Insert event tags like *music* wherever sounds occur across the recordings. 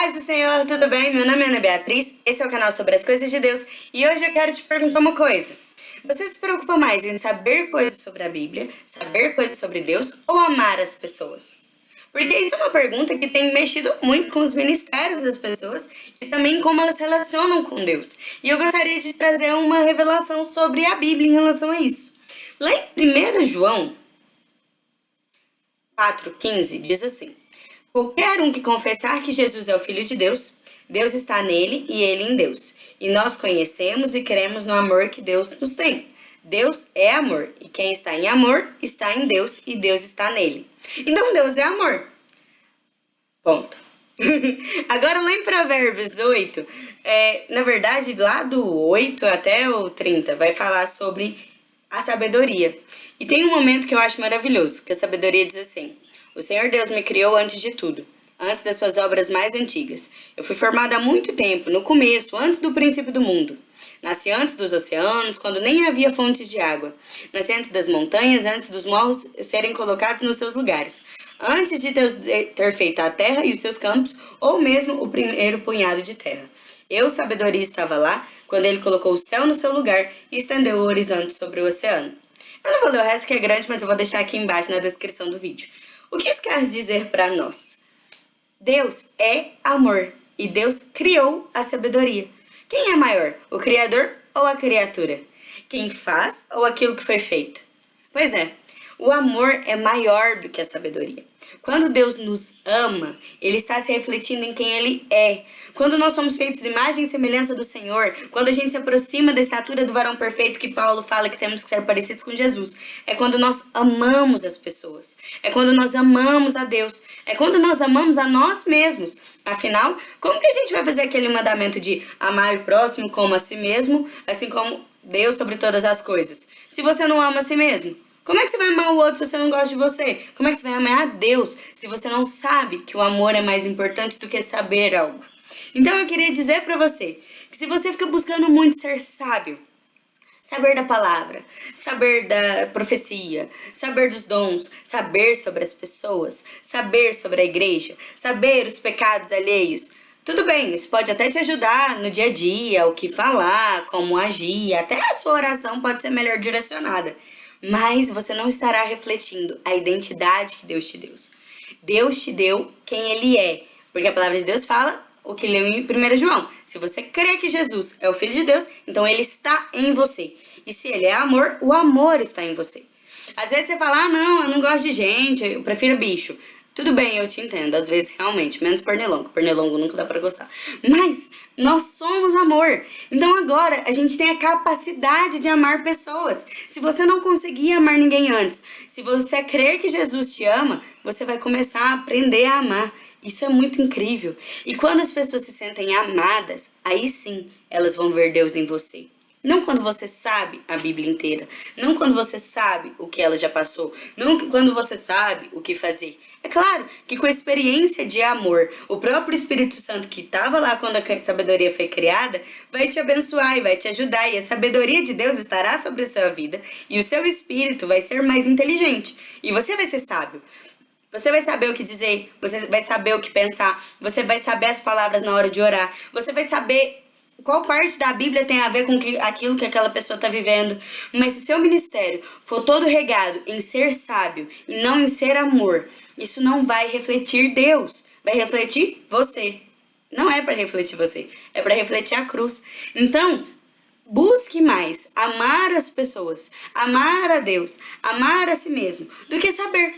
Paz do Senhor, tudo bem? Meu nome é Ana Beatriz, esse é o canal sobre as coisas de Deus e hoje eu quero te perguntar uma coisa. Você se preocupa mais em saber coisas sobre a Bíblia, saber coisas sobre Deus ou amar as pessoas? Porque isso é uma pergunta que tem mexido muito com os ministérios das pessoas e também como elas relacionam com Deus. E eu gostaria de trazer uma revelação sobre a Bíblia em relação a isso. Lá em 1 João 4,15 diz assim: Qualquer um que confessar que Jesus é o Filho de Deus, Deus está nele e ele em Deus. E nós conhecemos e cremos no amor que Deus nos tem. Deus é amor, e quem está em amor está em Deus e Deus está nele. Então Deus é amor. Ponto. *laughs* Agora lá em Provérbios 8, é, na verdade lá do 8 até o 30, vai falar sobre a sabedoria. E tem um momento que eu acho maravilhoso, que a sabedoria diz assim, o Senhor Deus me criou antes de tudo, antes das suas obras mais antigas. Eu fui formada há muito tempo, no começo, antes do princípio do mundo. Nasci antes dos oceanos, quando nem havia fontes de água. Nasci antes das montanhas, antes dos morros serem colocados nos seus lugares. Antes de ter, feito a terra e os seus campos, ou mesmo o primeiro punhado de terra. Eu, sabedoria, estava lá, quando ele colocou o céu no seu lugar e estendeu o horizonte sobre o oceano. Eu não vou ler o resto que é grande, mas eu vou deixar aqui embaixo na descrição do vídeo. O que isso quer dizer para nós? Deus é amor e Deus criou a sabedoria. Quem é maior, o Criador ou a criatura? Quem faz ou aquilo que foi feito? Pois é, o amor é maior do que a sabedoria. Quando Deus nos ama, Ele está se refletindo em quem Ele é. Quando nós somos feitos imagem e semelhança do Senhor, quando a gente se aproxima da estatura do varão perfeito que Paulo fala que temos que ser parecidos com Jesus, é quando nós amamos as pessoas. É quando nós amamos a Deus. É quando nós amamos a nós mesmos. Afinal, como que a gente vai fazer aquele mandamento de amar o próximo como a si mesmo, assim como Deus sobre todas as coisas? Se você não ama a si mesmo? Como é que você vai amar o outro se você não gosta de você? Como é que você vai amar a Deus se você não sabe que o amor é mais importante do que saber algo? Então eu queria dizer para você que se você fica buscando muito ser sábio, saber da palavra, saber da profecia, saber dos dons, saber sobre as pessoas, saber sobre a igreja, saber os pecados alheios, tudo bem, isso pode até te ajudar no dia a dia, o que falar, como agir, até a sua oração pode ser melhor direcionada mas você não estará refletindo a identidade que Deus te deu. Deus te deu quem Ele é, porque a palavra de Deus fala o que leu em 1 João. Se você crê que Jesus é o Filho de Deus, então Ele está em você. E se Ele é amor, o amor está em você. Às vezes você fala, ah não, eu não gosto de gente, eu prefiro bicho. Tudo bem, eu te entendo, às vezes realmente, menos pernilongo, pernilongo nunca dá pra gostar. Mas nós somos amor, então agora a gente tem a capacidade de amar pessoas. Se você não conseguir amar ninguém antes, se você crer que Jesus te ama, você vai começar a aprender a amar. Isso é muito incrível. E quando as pessoas se sentem amadas, aí sim elas vão ver Deus em você. Não quando você sabe a Bíblia inteira. Não quando você sabe o que ela já passou. Não quando você sabe o que fazer. É claro que com a experiência de amor, o próprio Espírito Santo que estava lá quando a sabedoria foi criada, vai te abençoar e vai te ajudar. E a sabedoria de Deus estará sobre a sua vida. E o seu espírito vai ser mais inteligente. E você vai ser sábio. Você vai saber o que dizer, você vai saber o que pensar, você vai saber as palavras na hora de orar, você vai saber qual parte da Bíblia tem a ver com que, aquilo que aquela pessoa está vivendo. Mas se o seu ministério for todo regado em ser sábio e não em ser amor, isso não vai refletir Deus, vai refletir você. Não é para refletir você, é para refletir a cruz. Então, busque mais amar as pessoas, amar a Deus, amar a si mesmo, do que saber.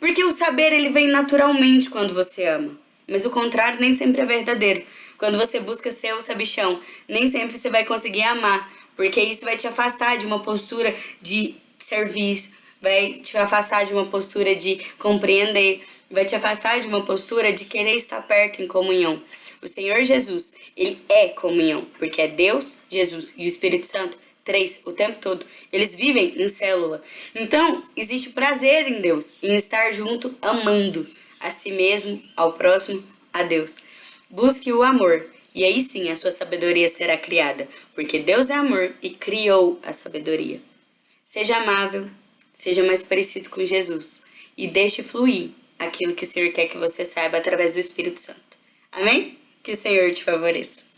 Porque o saber ele vem naturalmente quando você ama. Mas o contrário nem sempre é verdadeiro. Quando você busca ser o sabichão, nem sempre você vai conseguir amar, porque isso vai te afastar de uma postura de serviço, vai te afastar de uma postura de compreender, vai te afastar de uma postura de querer estar perto em comunhão. O Senhor Jesus, ele é comunhão, porque é Deus, Jesus e o Espírito Santo, três, o tempo todo. Eles vivem em célula. Então, existe prazer em Deus, em estar junto, amando a si mesmo, ao próximo, a Deus. Busque o amor, e aí sim a sua sabedoria será criada, porque Deus é amor e criou a sabedoria. Seja amável, seja mais parecido com Jesus e deixe fluir aquilo que o Senhor quer que você saiba através do Espírito Santo. Amém? Que o Senhor te favoreça.